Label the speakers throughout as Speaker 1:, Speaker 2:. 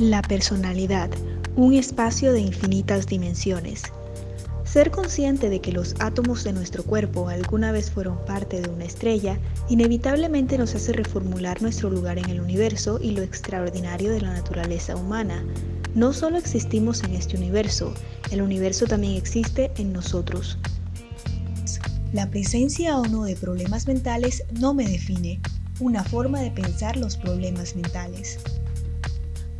Speaker 1: La personalidad, un espacio de infinitas dimensiones. Ser consciente de que los átomos de nuestro cuerpo alguna vez fueron parte de una estrella, inevitablemente nos hace reformular nuestro lugar en el universo y lo extraordinario de la naturaleza humana. No solo existimos en este universo, el universo también existe en nosotros.
Speaker 2: La presencia o no de problemas mentales no me define, una forma de pensar los problemas mentales.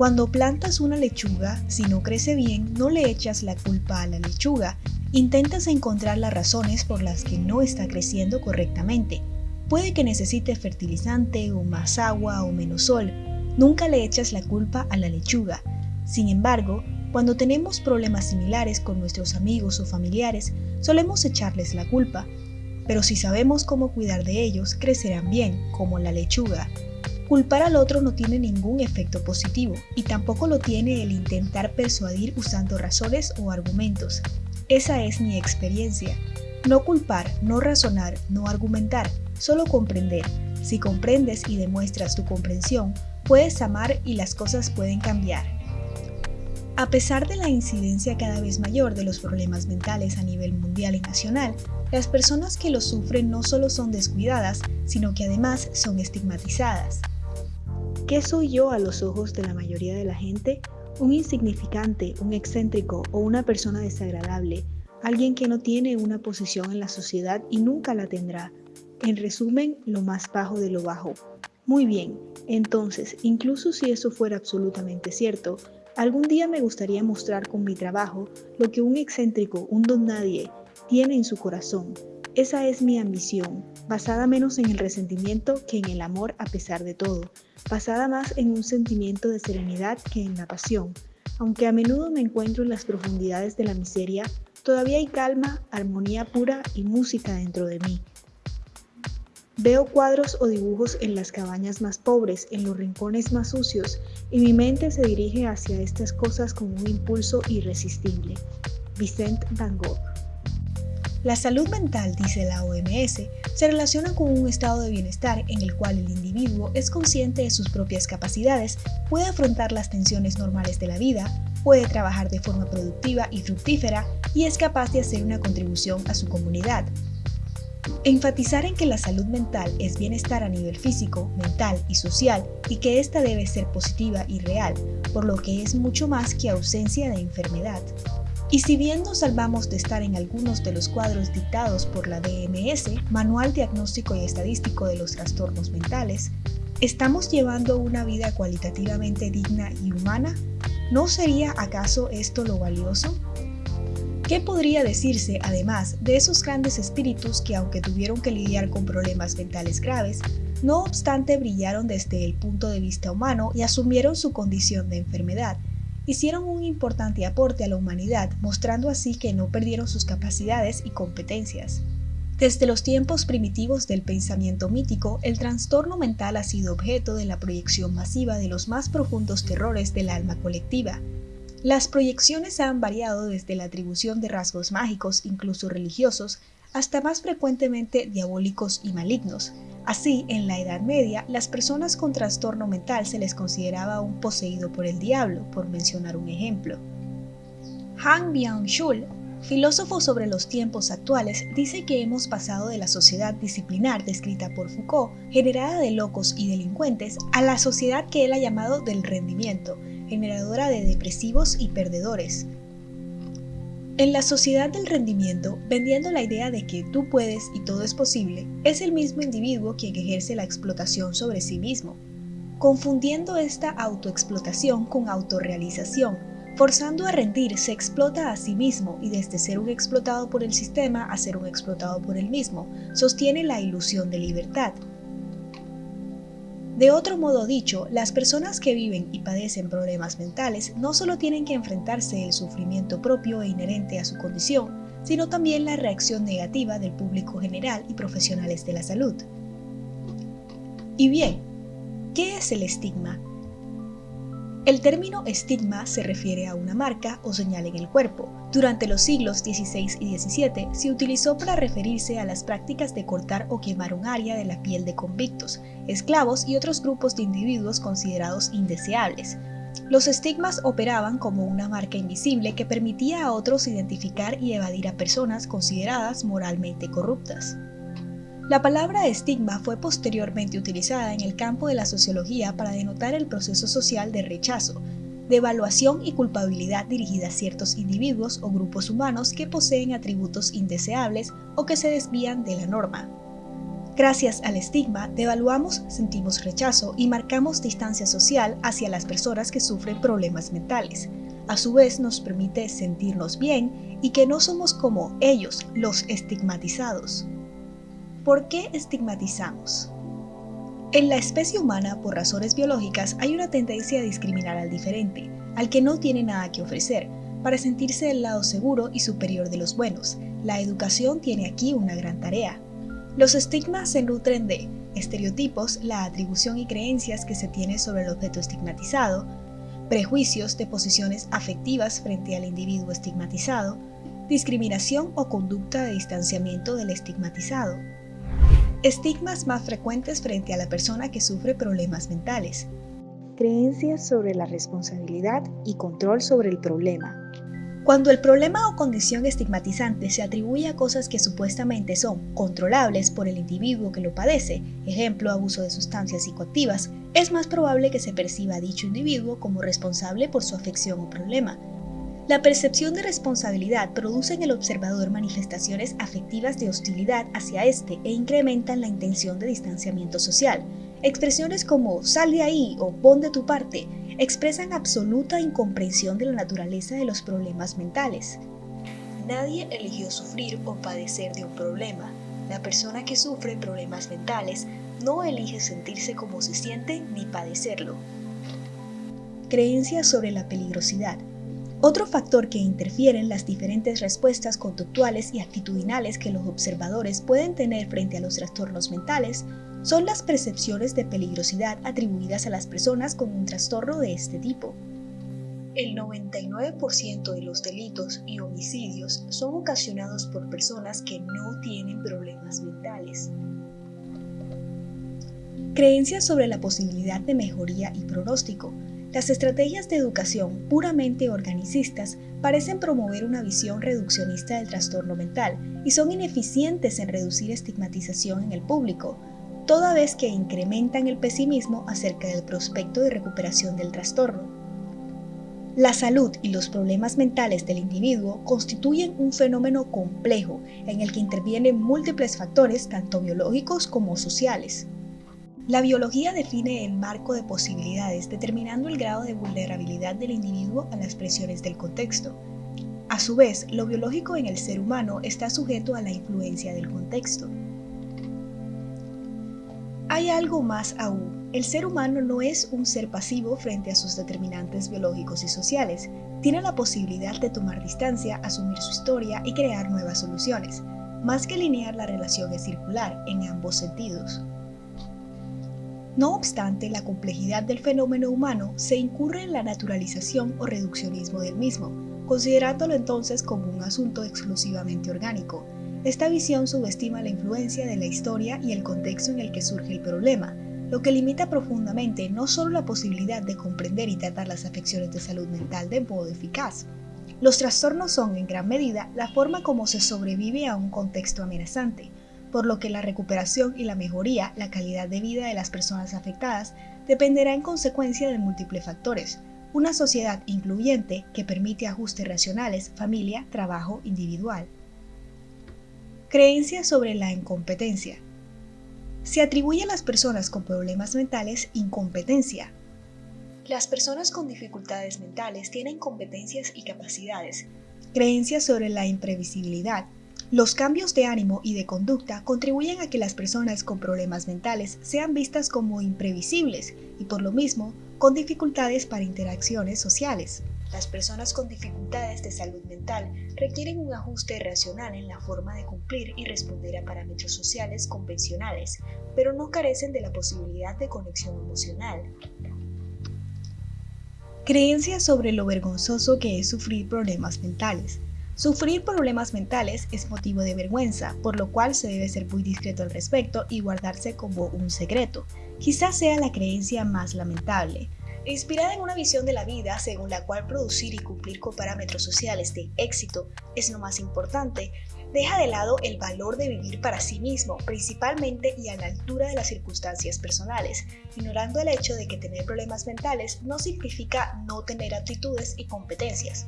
Speaker 2: Cuando plantas una lechuga, si no crece bien, no le echas la culpa a la lechuga. Intentas encontrar las razones por las que no está creciendo correctamente. Puede que necesite fertilizante o más agua o menos sol. Nunca le echas la culpa a la lechuga. Sin embargo, cuando tenemos problemas similares con nuestros amigos o familiares, solemos echarles la culpa. Pero si sabemos cómo cuidar de ellos, crecerán bien, como la lechuga. Culpar al otro no tiene ningún efecto positivo y tampoco lo tiene el intentar persuadir usando razones o argumentos. Esa es mi experiencia. No culpar, no razonar, no argumentar, solo comprender. Si comprendes y demuestras tu comprensión, puedes amar y las cosas pueden cambiar. A pesar de la incidencia cada vez mayor de los problemas mentales a nivel mundial y nacional, las personas que los sufren no solo son descuidadas, sino que además son estigmatizadas. ¿Qué soy yo a los ojos de la mayoría de la gente? Un insignificante, un excéntrico o una persona desagradable, alguien que no tiene una posición en la sociedad y nunca la tendrá. En resumen, lo más bajo de lo bajo. Muy bien, entonces, incluso si eso fuera absolutamente cierto, algún día me gustaría mostrar con mi trabajo lo que un excéntrico, un don nadie, tiene en su corazón. Esa es mi ambición, basada menos en el resentimiento que en el amor a pesar de todo, basada más en un sentimiento de serenidad que en la pasión. Aunque a menudo me encuentro en las profundidades de la miseria, todavía hay calma, armonía pura y música dentro de mí. Veo cuadros o dibujos en las cabañas más pobres, en los rincones más sucios, y mi mente se dirige hacia estas cosas con un impulso irresistible. Vicente Van Gogh
Speaker 3: la salud mental, dice la OMS, se relaciona con un estado de bienestar en el cual el individuo es consciente de sus propias capacidades, puede afrontar las tensiones normales de la vida, puede trabajar de forma productiva y fructífera y es capaz de hacer una contribución a su comunidad. Enfatizar en que la salud mental es bienestar a nivel físico, mental y social y que ésta debe ser positiva y real, por lo que es mucho más que ausencia de enfermedad. Y si bien nos salvamos de estar en algunos de los cuadros dictados por la DMS, Manual Diagnóstico y Estadístico de los Trastornos Mentales, ¿estamos llevando una vida cualitativamente digna y humana? ¿No sería acaso esto lo valioso? ¿Qué podría decirse, además, de esos grandes espíritus que, aunque tuvieron que lidiar con problemas mentales graves, no obstante brillaron desde el punto de vista humano y asumieron su condición de enfermedad, hicieron un importante aporte a la humanidad, mostrando así que no perdieron sus capacidades y competencias. Desde los tiempos primitivos del pensamiento mítico, el trastorno mental ha sido objeto de la proyección masiva de los más profundos terrores del alma colectiva. Las proyecciones han variado desde la atribución de rasgos mágicos, incluso religiosos, hasta más frecuentemente diabólicos y malignos, Así, en la Edad Media, las personas con trastorno mental se les consideraba un poseído por el diablo, por mencionar un ejemplo. Han Byung-chul, filósofo sobre los tiempos actuales, dice que hemos pasado de la sociedad disciplinar descrita por Foucault, generada de locos y delincuentes, a la sociedad que él ha llamado del rendimiento, generadora de depresivos y perdedores, en la sociedad del rendimiento, vendiendo la idea de que tú puedes y todo es posible, es el mismo individuo quien ejerce la explotación sobre sí mismo, confundiendo esta autoexplotación con autorrealización, forzando a rendir se explota a sí mismo y desde ser un explotado por el sistema a ser un explotado por él mismo, sostiene la ilusión de libertad, de otro modo dicho, las personas que viven y padecen problemas mentales no solo tienen que enfrentarse el sufrimiento propio e inherente a su condición, sino también la reacción negativa del público general y profesionales de la salud. Y bien, ¿qué es el estigma? El término estigma se refiere a una marca o señal en el cuerpo. Durante los siglos XVI y XVII se utilizó para referirse a las prácticas de cortar o quemar un área de la piel de convictos, esclavos y otros grupos de individuos considerados indeseables.
Speaker 2: Los estigmas operaban como una marca invisible que permitía a otros identificar y evadir a personas consideradas moralmente corruptas. La palabra estigma fue posteriormente utilizada en el campo de la sociología para denotar el proceso social de rechazo, de evaluación y culpabilidad dirigida a ciertos individuos o grupos humanos que poseen atributos indeseables o que se desvían de la norma. Gracias al estigma, devaluamos, sentimos rechazo y marcamos distancia social hacia las personas que sufren problemas mentales. A su vez nos permite sentirnos bien y que no somos como ellos, los estigmatizados. ¿Por qué estigmatizamos? En la especie humana, por razones biológicas, hay una tendencia a discriminar al diferente, al que no tiene nada que ofrecer, para sentirse del lado seguro y superior de los buenos. La educación tiene aquí una gran tarea. Los estigmas se nutren de estereotipos, la atribución y creencias que se tiene sobre el objeto estigmatizado, prejuicios de posiciones afectivas frente al individuo estigmatizado, discriminación o conducta de distanciamiento del estigmatizado. Estigmas más frecuentes frente a la persona que sufre problemas mentales.
Speaker 1: Creencias sobre la responsabilidad y control sobre el problema.
Speaker 2: Cuando el problema o condición estigmatizante se atribuye a cosas que supuestamente son controlables por el individuo que lo padece, ejemplo abuso de sustancias psicoactivas, es más probable que se perciba a dicho individuo como responsable por su afección o problema. La percepción de responsabilidad produce en el observador manifestaciones afectivas de hostilidad hacia éste e incrementan la intención de distanciamiento social. Expresiones como sal de ahí o pon de tu parte expresan absoluta incomprensión de la naturaleza de los problemas mentales. Nadie eligió sufrir o padecer de un problema. La persona que sufre problemas mentales no elige sentirse como se siente ni padecerlo. Creencias sobre la peligrosidad. Otro factor que interfiere en las diferentes respuestas conductuales y actitudinales que los observadores pueden tener frente a los trastornos mentales son las percepciones de peligrosidad atribuidas a las personas con un trastorno de este tipo. El 99% de los delitos y homicidios son ocasionados por personas que no tienen problemas mentales. Creencias sobre la posibilidad de mejoría y pronóstico. Las estrategias de educación puramente organicistas parecen promover una visión reduccionista del trastorno mental y son ineficientes en reducir estigmatización en el público, toda vez que incrementan el pesimismo acerca del prospecto de recuperación del trastorno. La salud y los problemas mentales del individuo constituyen un fenómeno complejo en el que intervienen múltiples factores tanto biológicos como sociales. La biología define el marco de posibilidades determinando el grado de vulnerabilidad del individuo a las presiones del contexto. A su vez, lo biológico en el ser humano está sujeto a la influencia del contexto. Hay algo más aún. El ser humano no es un ser pasivo frente a sus determinantes biológicos y sociales. Tiene la posibilidad de tomar distancia, asumir su historia y crear nuevas soluciones. Más que linear, la relación es circular en ambos sentidos. No obstante, la complejidad del fenómeno humano se incurre en la naturalización o reduccionismo del mismo, considerándolo entonces como un asunto exclusivamente orgánico, esta visión subestima la influencia de la historia y el contexto en el que surge el problema, lo que limita profundamente no solo la posibilidad de comprender y tratar las afecciones de salud mental de modo eficaz. Los trastornos son, en gran medida, la forma como se sobrevive a un contexto amenazante, por lo que la recuperación y la mejoría, la calidad de vida de las personas afectadas, dependerá en consecuencia de múltiples factores. Una sociedad incluyente que permite ajustes racionales, familia, trabajo individual. Creencia sobre la incompetencia. Se atribuye a las personas con problemas mentales incompetencia. Las personas con dificultades mentales tienen competencias y capacidades. Creencia sobre la imprevisibilidad. Los cambios de ánimo y de conducta contribuyen a que las personas con problemas mentales sean vistas como imprevisibles y por lo mismo con dificultades para interacciones sociales. Las personas con dificultades de salud mental requieren un ajuste racional en la forma de cumplir y responder a parámetros sociales convencionales, pero no carecen de la posibilidad de conexión emocional. Creencias sobre lo vergonzoso que es sufrir problemas mentales. Sufrir problemas mentales es motivo de vergüenza, por lo cual se debe ser muy discreto al respecto y guardarse como un secreto. Quizás sea la creencia más lamentable, Inspirada en una visión de la vida según la cual producir y cumplir con parámetros sociales de éxito es lo más importante, deja de lado el valor de vivir para sí mismo, principalmente y a la altura de las circunstancias personales, ignorando el hecho de que tener problemas mentales no significa no tener aptitudes y competencias.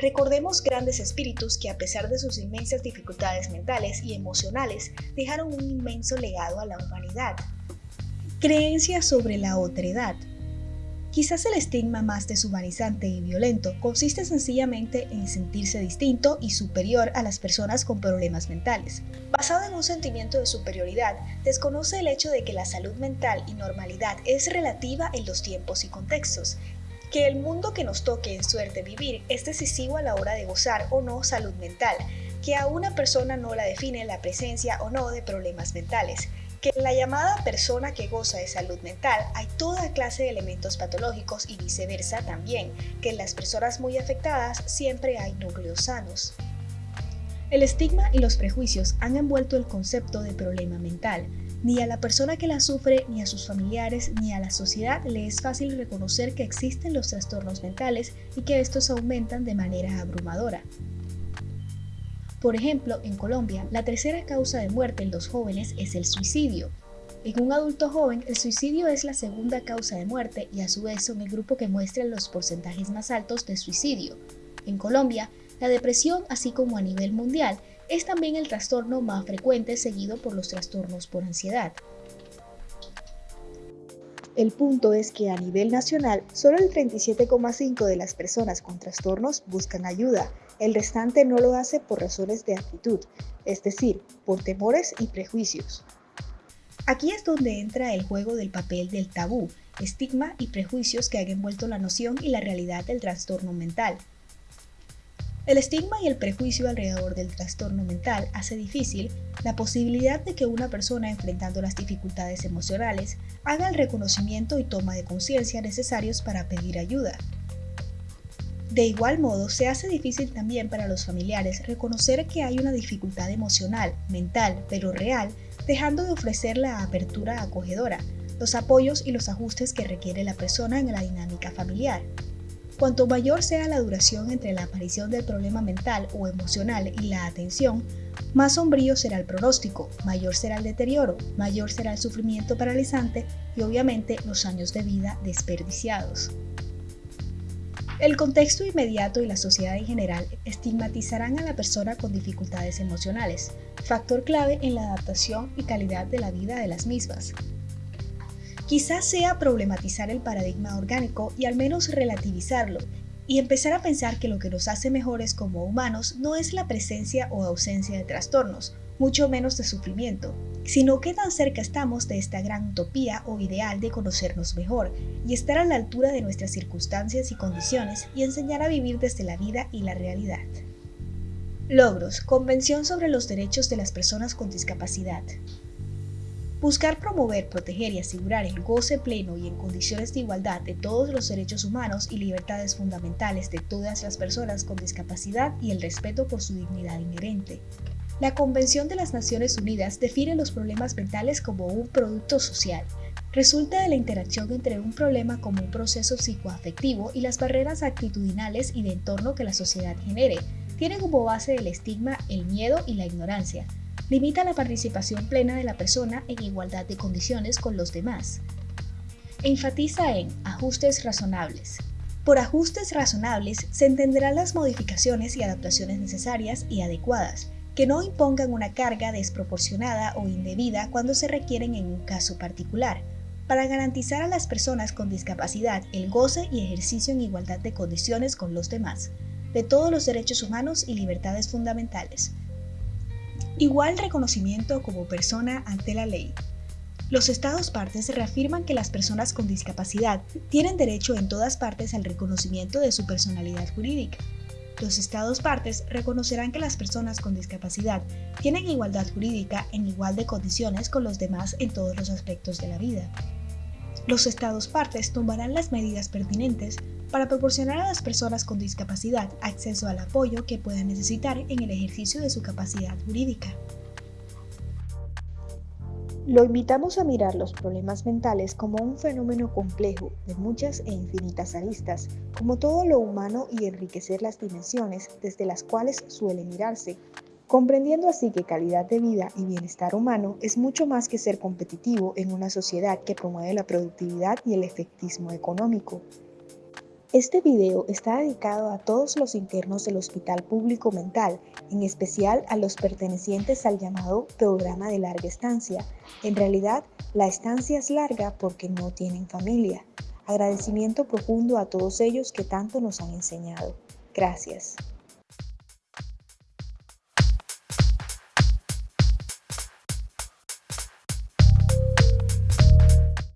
Speaker 2: Recordemos grandes espíritus que a pesar de sus inmensas dificultades mentales y emocionales, dejaron un inmenso legado a la humanidad. Creencias sobre la otredad. Quizás el estigma más deshumanizante y violento consiste sencillamente en sentirse distinto y superior a las personas con problemas mentales. Basado en un sentimiento de superioridad, desconoce el hecho de que la salud mental y normalidad es relativa en los tiempos y contextos, que el mundo que nos toque en suerte vivir es decisivo a la hora de gozar o no salud mental, que a una persona no la define la presencia o no de problemas mentales, que en la llamada persona que goza de salud mental hay toda clase de elementos patológicos y viceversa también, que en las personas muy afectadas siempre hay núcleos sanos. El estigma y los prejuicios han envuelto el concepto de problema mental. Ni a la persona que la sufre, ni a sus familiares, ni a la sociedad le es fácil reconocer que existen los trastornos mentales y que estos aumentan de manera abrumadora. Por ejemplo, en Colombia, la tercera causa de muerte en los jóvenes es el suicidio. En un adulto joven, el suicidio es la segunda causa de muerte y a su vez son el grupo que muestra los porcentajes más altos de suicidio. En Colombia, la depresión, así como a nivel mundial, es también el trastorno más frecuente seguido por los trastornos por ansiedad. El punto es que a nivel nacional, solo el 37,5% de las personas con trastornos buscan ayuda, el restante no lo hace por razones de actitud, es decir, por temores y prejuicios. Aquí es donde entra el juego del papel del tabú, estigma y prejuicios que han envuelto la noción y la realidad del trastorno mental. El estigma y el prejuicio alrededor del trastorno mental hace difícil la posibilidad de que una persona enfrentando las dificultades emocionales haga el reconocimiento y toma de conciencia necesarios para pedir ayuda. De igual modo, se hace difícil también para los familiares reconocer que hay una dificultad emocional, mental, pero real, dejando de ofrecer la apertura acogedora, los apoyos y los ajustes que requiere la persona en la dinámica familiar. Cuanto mayor sea la duración entre la aparición del problema mental o emocional y la atención, más sombrío será el pronóstico, mayor será el deterioro, mayor será el sufrimiento paralizante y obviamente los años de vida desperdiciados. El contexto inmediato y la sociedad en general estigmatizarán a la persona con dificultades emocionales, factor clave en la adaptación y calidad de la vida de las mismas. Quizás sea problematizar el paradigma orgánico y al menos relativizarlo y empezar a pensar que lo que nos hace mejores como humanos no es la presencia o ausencia de trastornos, mucho menos de sufrimiento, sino qué tan cerca estamos de esta gran utopía o ideal de conocernos mejor y estar a la altura de nuestras circunstancias y condiciones y enseñar a vivir desde la vida y la realidad. Logros. Convención sobre los derechos de las personas con discapacidad. Buscar promover, proteger y asegurar el goce pleno y en condiciones de igualdad de todos los derechos humanos y libertades fundamentales de todas las personas con discapacidad y el respeto por su dignidad inherente. La Convención de las Naciones Unidas define los problemas mentales como un producto social. Resulta de la interacción entre un problema como un proceso psicoafectivo y las barreras actitudinales y de entorno que la sociedad genere. Tiene como base el estigma el miedo y la ignorancia. Limita la participación plena de la persona en igualdad de condiciones con los demás. Enfatiza en ajustes razonables. Por ajustes razonables se entenderán las modificaciones y adaptaciones necesarias y adecuadas que no impongan una carga desproporcionada o indebida cuando se requieren en un caso particular, para garantizar a las personas con discapacidad el goce y ejercicio en igualdad de condiciones con los demás, de todos los derechos humanos y libertades fundamentales. Igual reconocimiento como persona ante la ley. Los Estados partes reafirman que las personas con discapacidad tienen derecho en todas partes al reconocimiento de su personalidad jurídica, los Estados partes reconocerán que las personas con discapacidad tienen igualdad jurídica en igual de condiciones con los demás en todos los aspectos de la vida. Los Estados partes tomarán las medidas pertinentes para proporcionar a las personas con discapacidad acceso al apoyo que puedan necesitar en el ejercicio de su capacidad jurídica.
Speaker 1: Lo invitamos a mirar los problemas mentales como un fenómeno complejo de muchas e infinitas aristas, como todo lo humano y enriquecer las dimensiones desde las cuales suele mirarse, comprendiendo así que calidad de vida y bienestar humano es mucho más que ser competitivo en una sociedad que promueve la productividad y el efectismo económico. Este video está dedicado a todos los internos del Hospital Público Mental, en especial a los pertenecientes al llamado programa de larga estancia. En realidad, la estancia es larga porque no tienen familia. Agradecimiento profundo a todos ellos que tanto nos han enseñado. Gracias.